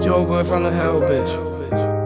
Joe boy from the hell, bitch.